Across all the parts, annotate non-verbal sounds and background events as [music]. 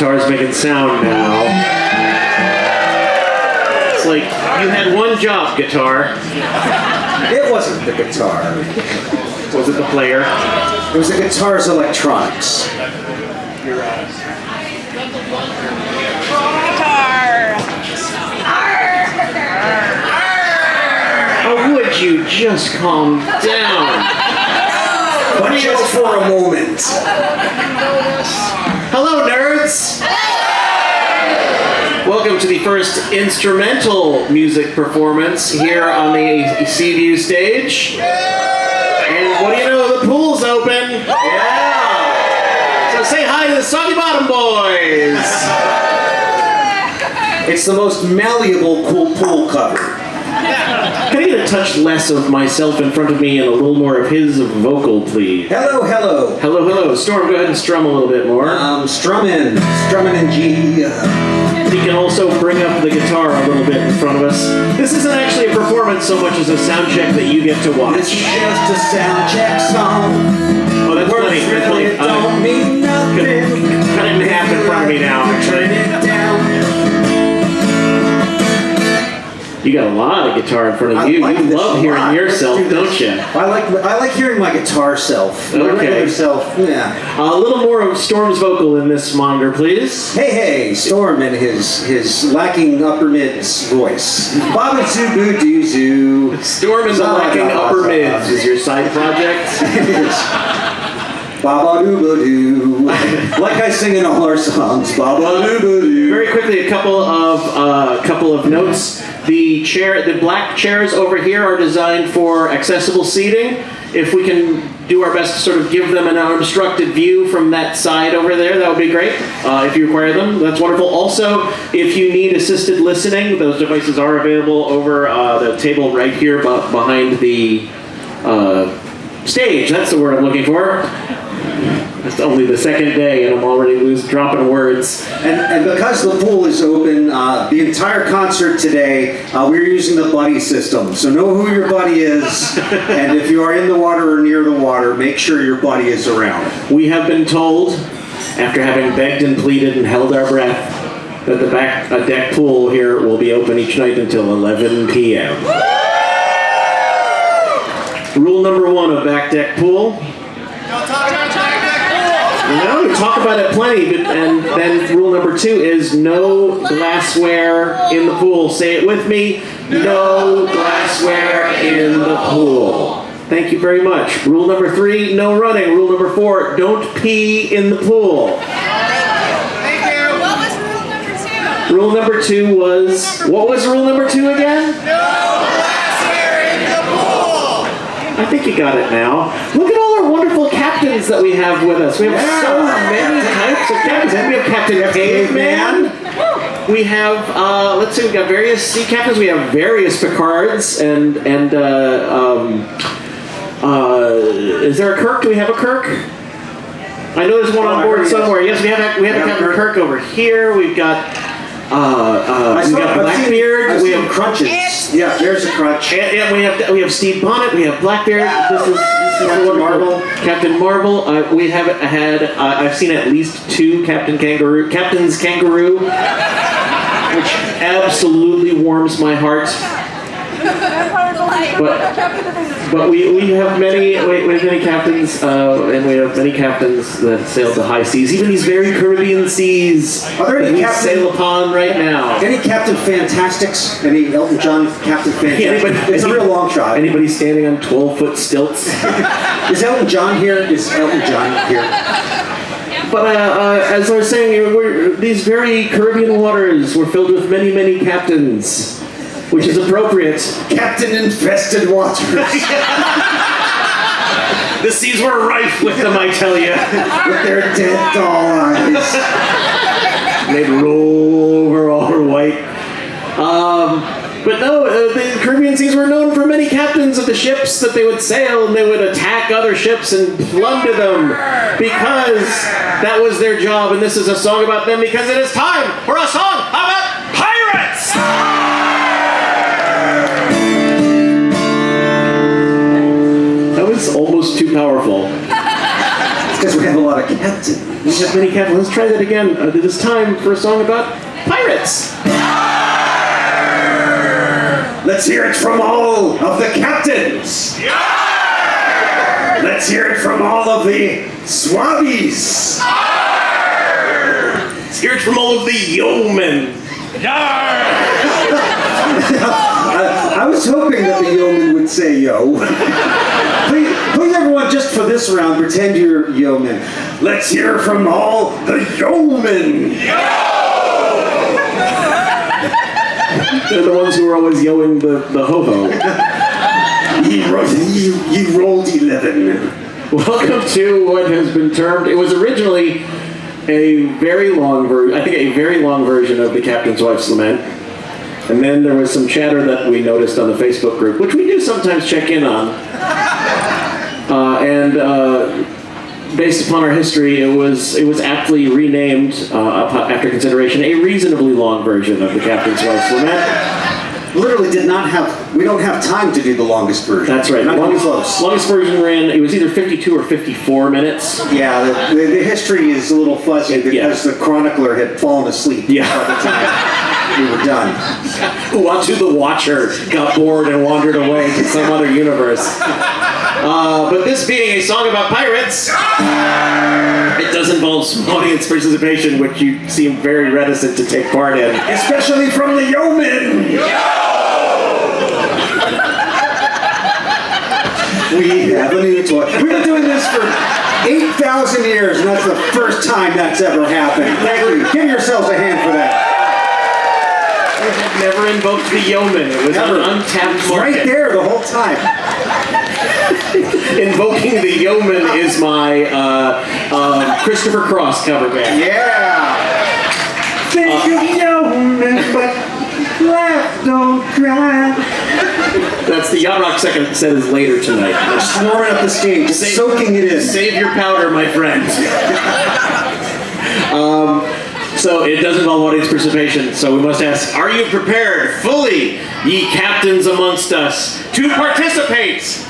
guitar's making sound now. It's like you had one job, guitar. It wasn't the guitar. Was it the player? It was the guitar's electronics. Oh, would you just calm down? But just for a moment. Hello, nerds! Welcome to the first instrumental music performance here on the Seaview stage. And what do you know? The pool's open. Yeah. So say hi to the Soggy Bottom Boys. It's the most malleable cool pool cover. Can I get a touch less of myself in front of me and a little more of his vocal, please? Hello, hello. Hello, hello. Storm, go ahead and strum a little bit more. Um, strumming, strumming in G. He can also bring up the guitar a little bit in front of us. This isn't actually a performance so much as a sound check that you get to watch. It's just a sound check song. Oh, that's Words funny. That's funny. Guitar in front I of you. like you love hearing lot. yourself, do don't you? I like I like hearing my guitar self. My Okay. self. Yeah. A little more of Storm's vocal in this monitor, please. Hey, hey, Storm and his his lacking upper mids voice. Baba Zubu Doo Zoo. Storm the lacking upper mids is your side project. [laughs] [laughs] Baba Doo Doo. Like I sing in all our songs. Baba Doo Doo. Very quickly, a couple of uh, couple of notes. The chair, the black chairs over here are designed for accessible seating. If we can do our best to sort of give them an unobstructed view from that side over there, that would be great. Uh, if you require them, that's wonderful. Also, if you need assisted listening, those devices are available over uh, the table right here behind the uh, stage. That's the word I'm looking for. It's only the second day, and I'm already losing, dropping words. And, and because the pool is open, uh, the entire concert today, uh, we're using the buddy system. So know who your buddy is, [laughs] and if you are in the water or near the water, make sure your buddy is around. We have been told, after having begged and pleaded and held our breath, that the back uh, deck pool here will be open each night until 11 p.m. Rule number one of back deck pool. No, we talk about it plenty, but, and then rule number two is no glassware in the pool. Say it with me. No glassware in the pool. Thank you very much. Rule number three, no running. Rule number four, don't pee in the pool. Thank you. What was rule number two? Rule number two was, what was rule number two again? No glassware in the pool. I think you got it now. Look at all our wonderful captains that we have with us. We have so many types of captains. We have Captain Caveman. We have, uh, let's see, we've got various sea captains. We have various Picards and and uh, um, uh, is there a Kirk? Do we have a Kirk? I know there's one on board somewhere. Yes, we have we have Yeah, Captain Kirk. Over here. We've got uh, uh, we got seen- Blackbeard. We have crutches. Yeah, there's a crutch. and, and we have we have Stede Bonnet, we have Blackbeard. This is, this is Captain. Marvel. Captain Marvel. Uh, we have had uh, I've seen at least two Captain Kangaroo, Captain's Kangaroo, which absolutely warms my heart. [laughs] But but we, we have many we, we have many captains uh, and we have many captains that sail the high seas, even these very Caribbean seas Are there any that we captain- sail upon right now. Any Captain Fantastics? Any Elton John Captain Fantastic? Anybody- it's a real long shot. Anybody standing on twelve foot stilts? [laughs] Is Elton John here? Is Elton John here? But uh, uh, as I was saying, we're, these very Caribbean waters were filled with many, many captains, which is appropriate. Captain Infested Waters. [laughs] The seas were rife with them, I tell you. with their dead doll eyes. They'd roll over all her white. Um, But no, uh, the Caribbean seas were known for many captains of the ships that they would sail and they would attack other ships and plunder them because that was their job. And this is a song about them because it is time for a song about pirates. Almost powerful. Because we have a lot of captains. We have many captains. Let's try that again. Uh, it is time for a song about pirates. Let's hear it from all of the captains. Let's hear it from all of the swabbies. Let's hear it from all of the yeomen. [laughs] I was hoping that the yeoman would say yo. [laughs] please, please, everyone, just for this round, pretend you're yeoman. Let's hear from all the yeomen. Yo! They're the ones who are always yelling the, the ho-ho. Ye, ro- ye, ye rolled 11. Welcome to what has been termed, it was originally a very long version, I think a very long version of the Captain's Wife's Lament. And then there was some chatter that we noticed on the Facebook group, which we do sometimes check in on. Uh, and uh, based upon our history, it was it was aptly renamed uh, after consideration a reasonably long version of the Captain's Wife's Lament. Literally did not have, we don't have time to do the longest version. That's right. Not longest, close. longest version ran. It was either 52 or 54 minutes. Yeah, the, the, the history is a little fuzzy because the chronicler had fallen asleep Yeah. by the time we were done. [laughs] Uatu the Watcher got bored and wandered away to some other universe. Uh, but this being a song about pirates, it does involve some audience participation, which you seem very reticent to take part in. Especially from the yeomen! We have a new toy. We've been doing this for 8,000 years, and that's the first time that's ever happened. Thank you. Give yourselves a hand for that. Never invoked the yeoman. It was Never. an untapped It's right market. there the whole time. Invoking the yeoman is my uh, uh, Christopher Cross cover band. Yeah. Think of yeomen, but laugh, don't cry. That's the Yacht Rock second set is later tonight. Snoring up the stage, just Save- soaking it in. Save your powder, my friend. [laughs] um, so it does involve audience participation. So we must ask: Are you prepared, fully, ye captains amongst us, to participate?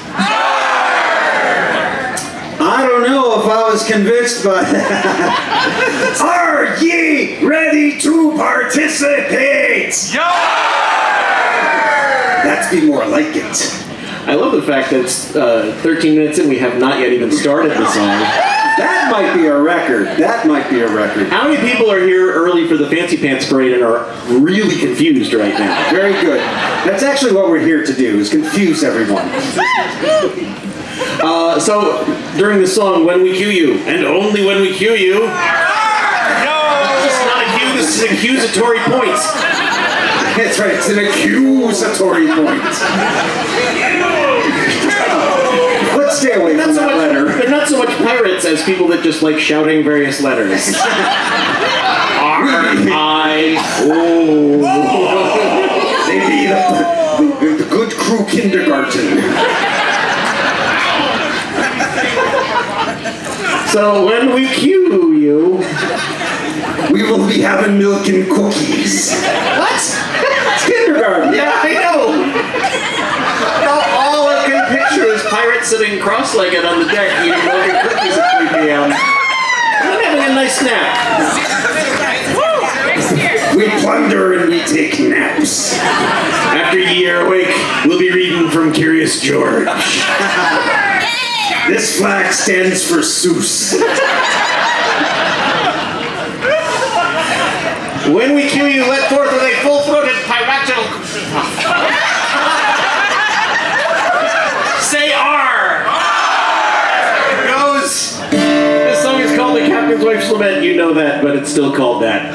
I don't know if I was convinced, by that. [laughs] are ye ready to participate? Yeah! That's be more like it. I love the fact that it's uh, 13 minutes in. We have not yet even started the song. That might be a record. That might be a record. How many people are here early for the Fancy Pants Parade and are really confused right now? Very good. That's actually what we're here to do: is confuse everyone. [laughs] Uh, so during the song, when we cue you, and only when we cue you. No! This is not a cue. This is accusatory points. That's right. It's an accusatory point. Let's stay away Not from so that much, letter. they're not so much pirates as people that just like shouting various letters. R I O. They be the, the, the good crew kindergarten. So when we cue you, We will be having milk and cookies. what? It's kindergarten. Yeah, I know. All, all I can picture is pirates sitting cross-legged on the deck eating milk and cookies at 3 p.m. And having a nice nap. We plunder and we take naps. After ye are awake, we'll be reading from Curious George. [laughs] This flag stands for Seuss. When we cue you, let forth with a full-throated piratical. Say R. It goes. This song is called "The Captain's Wife's Lament." You know that, but it's still called that.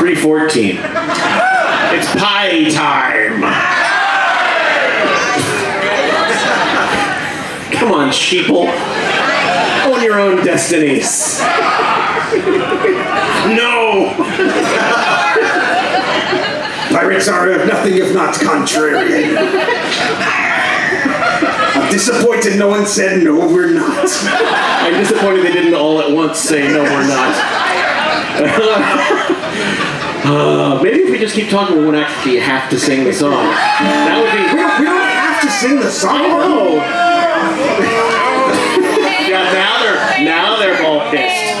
314. It's pie time. Come on, sheeple. Own your own destinies. No! pirates are nothing if not contrarian. I'm disappointed no one said no, we're not. I'm disappointed they didn't all at once say no, we're not. uh, maybe if we just keep talking, we won't actually have to sing the song. That would be. Don't, we to sing the song. Oh. [laughs] yeah, now they're now they're all pissed.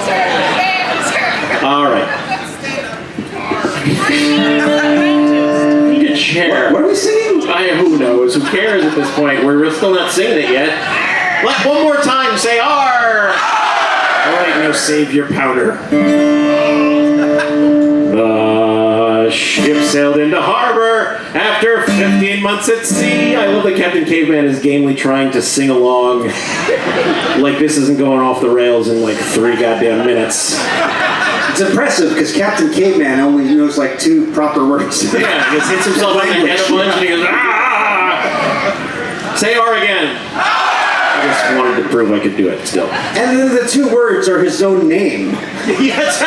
All right. Need a chair. What are we singing? I, who knows? Who cares at this point? We're still not singing it yet. Let one more time say R. All right, now save your powder. 15 months at sea. I love that Captain Caveman is gamely trying to sing along [laughs] like this isn't going off the rails in like three goddamn minutes. It's impressive because Captain Caveman only knows like two proper words. [laughs] Yeah, he hits himself on the head a bunch and he goes, ah! Say R again. I just wanted to prove I could do it still. And then the two words are his own name. [laughs] yes!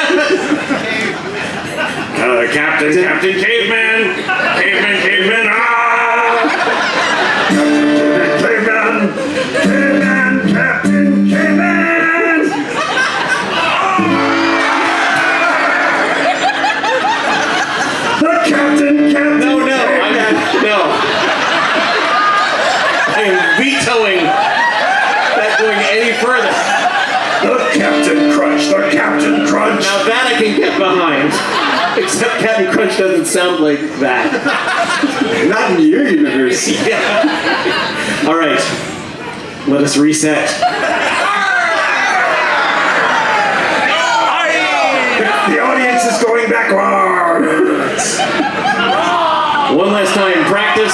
uh, Captain, Captain Caveman! Caveman, Caveman, ah! Caveman! Caveman! Captain Caveman! The Captain, Captain! No, no, I no. I am vetoing that going any further. The Captain Crunch! The Captain Crunch! Now that I can get behind. Except Captain Crunch doesn't sound like that. Not in your universe. Yeah. [laughs] All right. Let us reset. The audience is going backwards. One last time, practice.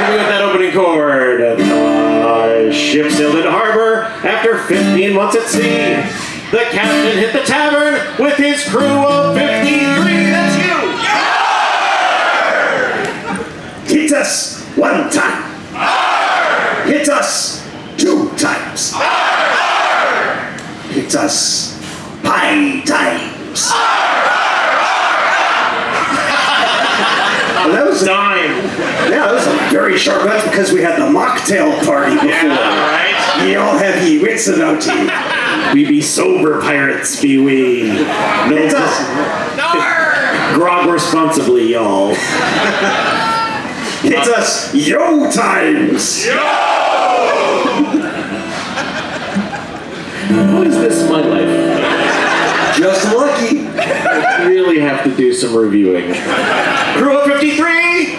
Me with that opening chord. The ship sailed into harbor after 15 months at sea. The captain hit the tavern with his crew of 53. That's you. Hit us one time. Hit us two times. Hit us five times. [laughs] Well, that was Dime. yeah, that was a very sharp. That's because we had the mocktail party before. Yeah, right? Ye all have ye wits about ye. We be sober pirates, be we. No us. grog responsibly, y'all. Hit us yo times. Yo! What is this my life? Just lucky. I really have to do some reviewing. Crew of 53!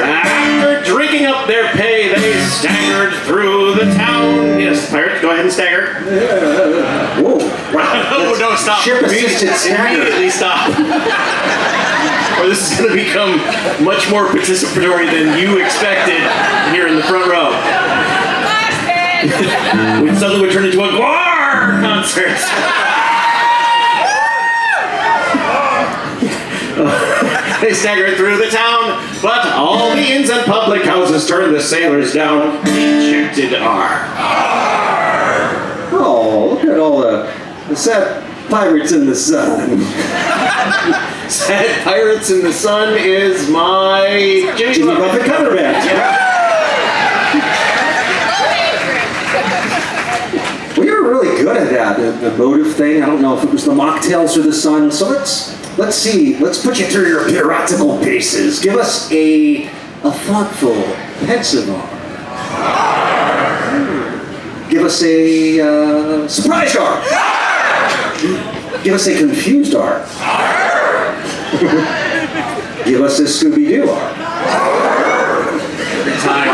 After drinking up their pay, they staggered through the town. Yes, pirates, go ahead and stagger. Yeah. Whoa. [laughs] Oh, no, no, stop. Ship assisted stagger. Immediately stop. [laughs] or this is going to become much more participatory than you expected here in the front row. We suddenly would turn into a Gwar concert. [laughs] [laughs] They staggered through the town, but all the inns and public houses turned the sailors down. Rejected R. Oh, look at all the, the sad pirates in the sun. [laughs] Sad Pirates in the Sun is my Jimmy, Jimmy Buffett cover band. [laughs] We were really good at that, the, the motive thing. I don't know if it was the mocktails or the sun. So let's see. Let's put you through your piratical paces. Give us a a thoughtful, pensive R. Give us a uh, surprise R. [laughs] Give us a confused R. [laughs] Give us a Scooby Doo R. every time.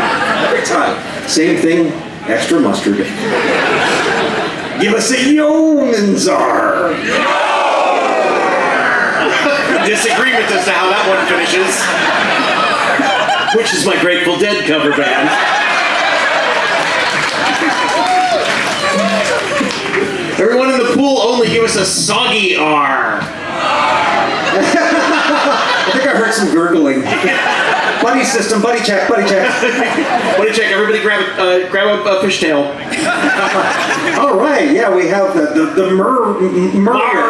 Every time. Same thing, extra mustard. [laughs] Give us a yeoman's R. Disagreement as to how that one finishes. Which is my Grateful Dead cover band. Everyone in the pool only give us a soggy R. I think I heard some gurgling. buddy system, buddy check, buddy check. buddy check? Everybody grab a, uh, grab a, a fishtail. All right, yeah, we have the the, the mer, m- mermaids,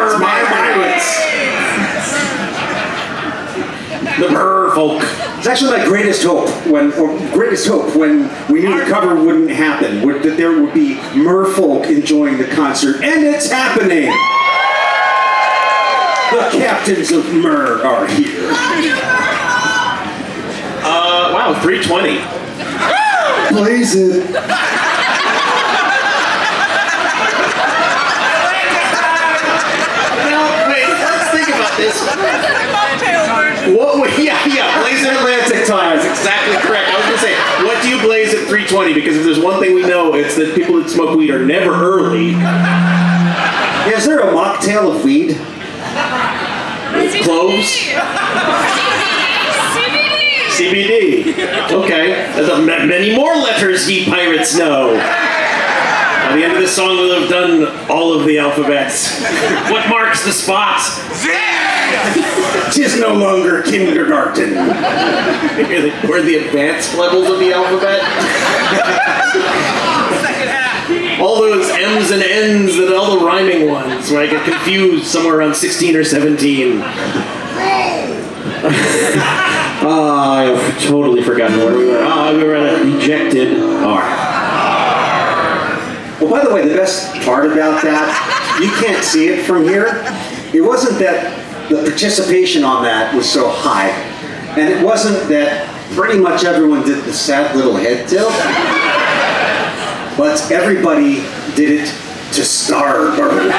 The merfolk. It's actually my greatest hope when, or greatest hope when we knew the cover wouldn't happen, would, that there would be merfolk enjoying the concert, and it's happening. The captains of Mer are here. Uh, wow, 320. Blaze it. Now, wait, let's think about this. What would, [laughs] yeah, yeah, blaze at Atlantic time. That's exactly correct. I was gonna say, what do you blaze at 320? Because if there's one thing we know, it's that people that smoke weed are never early. Is there a mocktail of weed? Cloves? CBD. CBD. Okay. There's a, ma- many more letters ye pirates know. By the end of this song, we'll have done all of the alphabets. What marks the spot? Tis no longer kindergarten. [laughs] We're the advanced levels of the alphabet. [laughs] all those M's and N's and all the rhyming ones, where I get confused somewhere around 16 or 17. [laughs] Ah, I've totally forgotten where we were. Ah, we were at a rejected R. Well, by the way, the best part about that, you can't see it from here. It wasn't that the participation on that was so high, and it wasn't that pretty much everyone did the sad little head tilt, but everybody did it to Starbird.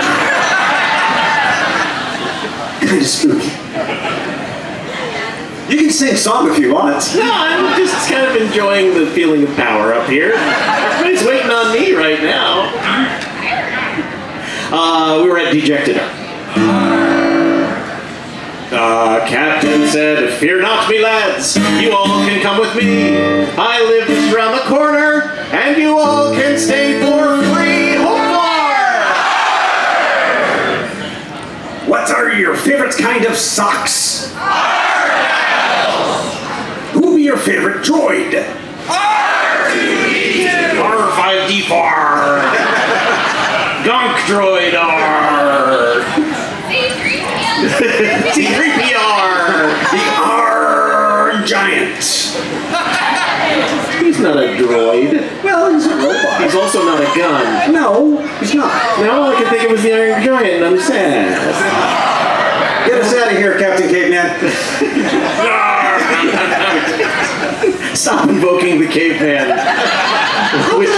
Kind of spooky. You can sing song if you want. No, I'm just kind of enjoying the feeling of power up here. Everybody's waiting on me right now. Uh, we were at Dejected R. Uh, Captain said, Fear not, me lads, you all can come with me. I live just around the corner, and you all can stay for free. Hopefar! What are your favorite kind of socks? Who be your favorite droid? R5D4! Gunk Droid R! C3PR! The Iron Giant. He's not a droid. Well, he's a robot. He's also not a gun. No, he's not. Now all I can think of was the Iron Giant, and I'm sad. Get us out of here, Captain Caveman. Stop invoking the caveman. Which-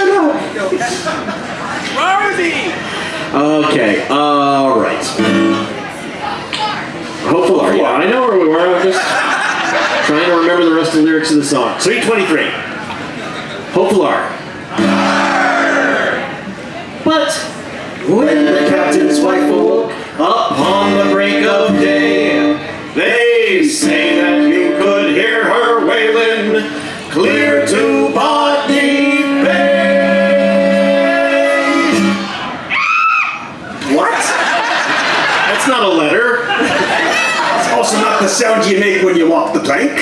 okay, alright. Hopeful R. Yeah, I know where we were. I was just [laughs] trying to remember the rest of the lyrics of the song. 323. Hopeful are. But when the captain's wife awoke upon the break also not the sound you make when you walk the plank. It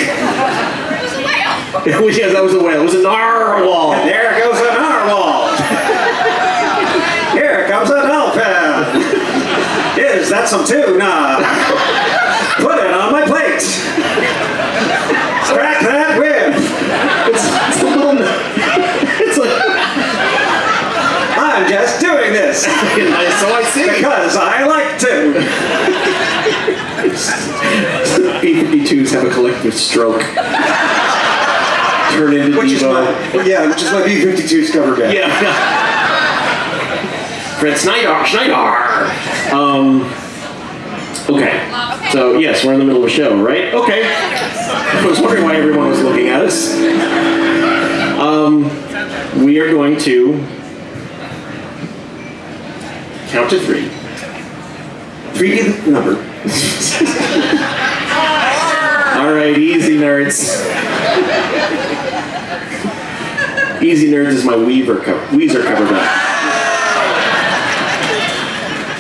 was a whale. It was, [laughs] yes, that was a whale. It was a narwhal. There goes a narwhal. [laughs] Here comes a dolphin. Is that some tuna? [laughs] Put it on my plate. Crack that whip. It's, it's a little. It's like. I'm just doing this So I see. because I like to. B-52s have a collective stroke. Turn into Which is Devo. my, yeah, which is my B-52's cover band. Yeah. Fred Schneider. Schneider. Um. Okay. So yes, we're in the middle of a show, right? Okay. I was wondering why everyone was looking at us. Um, we are going to count to three. Three the number. [laughs] All right, easy nerds. Easy nerds is my Weaver cover, Weezer cover band.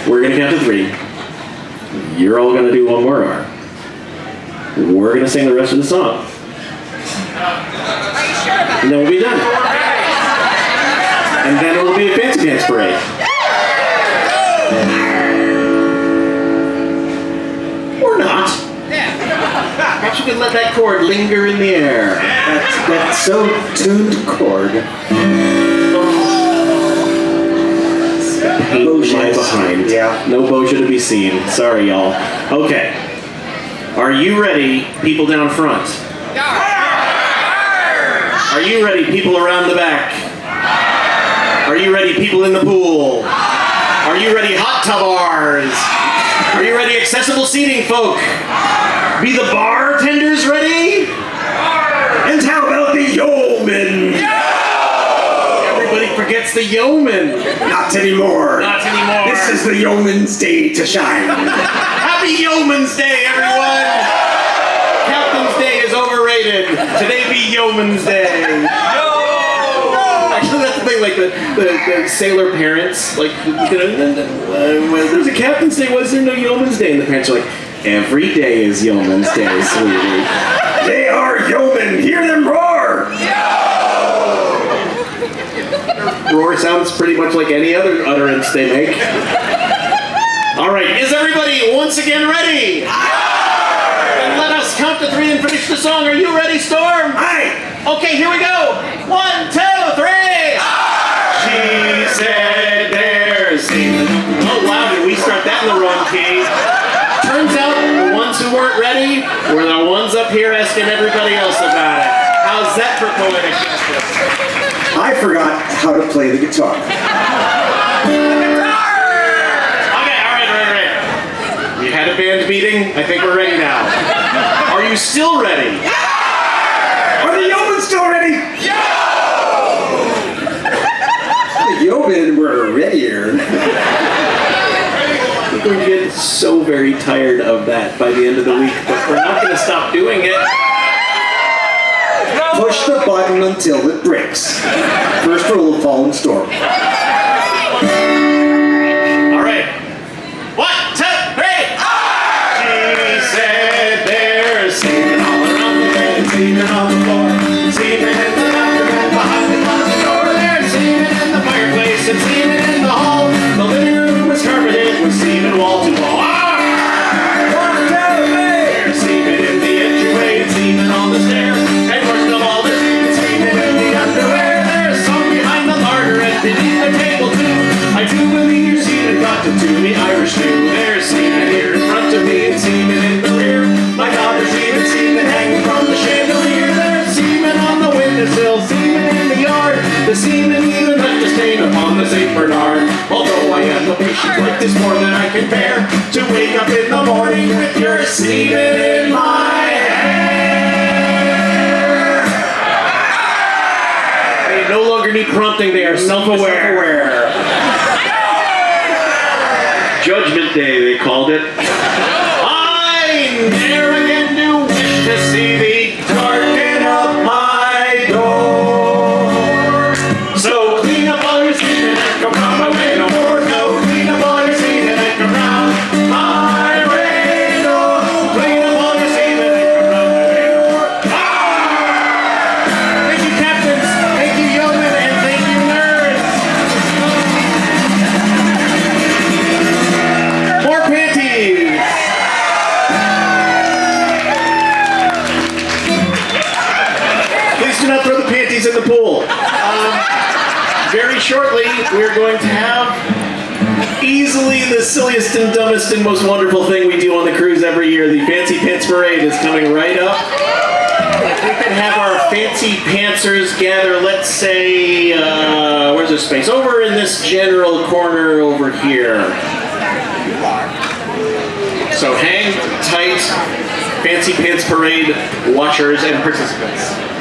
We're gonna count to three. You're all gonna do one more R. We're gonna sing the rest of the song. Are you sure about And then we'll be done. And then it will be a fancy dance parade. Not. Yeah. you could let that chord linger in the air. That's, that's so tuned chord. In behind. Yeah. No Boja to be seen. Sorry, y'all. Okay. Are you ready, people down front? Are you ready, people around the back? Are you ready, people in the pool? Are you ready, hot tubars? Are you ready, accessible seating folk? Be the bartenders ready? And how about the yeomen? Everybody forgets the yeomen. Not anymore. Not anymore. This is the yeoman's day to shine. Happy Yeoman's Day, everyone! Captain's Day is overrated. Today be Yeoman's Day. Actually, that's the thing. Like the, the, the sailor parents, like you know, there's a Captain's Day. Is there no Yeoman's Day? And the parents are like, every day is Yeoman's Day, sweetie. they are yeomen. Hear them roar. Roar sounds pretty much like any other utterance they make. All right, is everybody once again ready? And let us count to three and finish the song. Are you ready, Storm? Aye. Okay, here we go. One, two, up here asking everybody else about it. How's that for poetic justice? I forgot how to play the guitar. Okay, all right, all right, all right. We had a band meeting. I think we're ready now. Are you still ready? Are the yeomen still ready? Yeah! The yeomen were readier. We're going to get so very tired of that by the end of the week, but we're not going to stop doing it. Push the button until it breaks. First rule of Paul and Storm. The semen in the yard. The semen even left a stain upon the St. Bernard. Although I am a patient like this more than I can bear. To wake up in the morning with your semen in my hair. They no longer need prompting, they are self-aware. Judgment Day, they called it. I never shortly, we're going to have easily the silliest and dumbest and most wonderful thing we do on the cruise every year. The Fancy Pants Parade is coming right up. We can have our fancy pantsers gather, let's say, uh, where's the space? Over in this general corner over here. So hang tight, Fancy Pants Parade watchers and participants.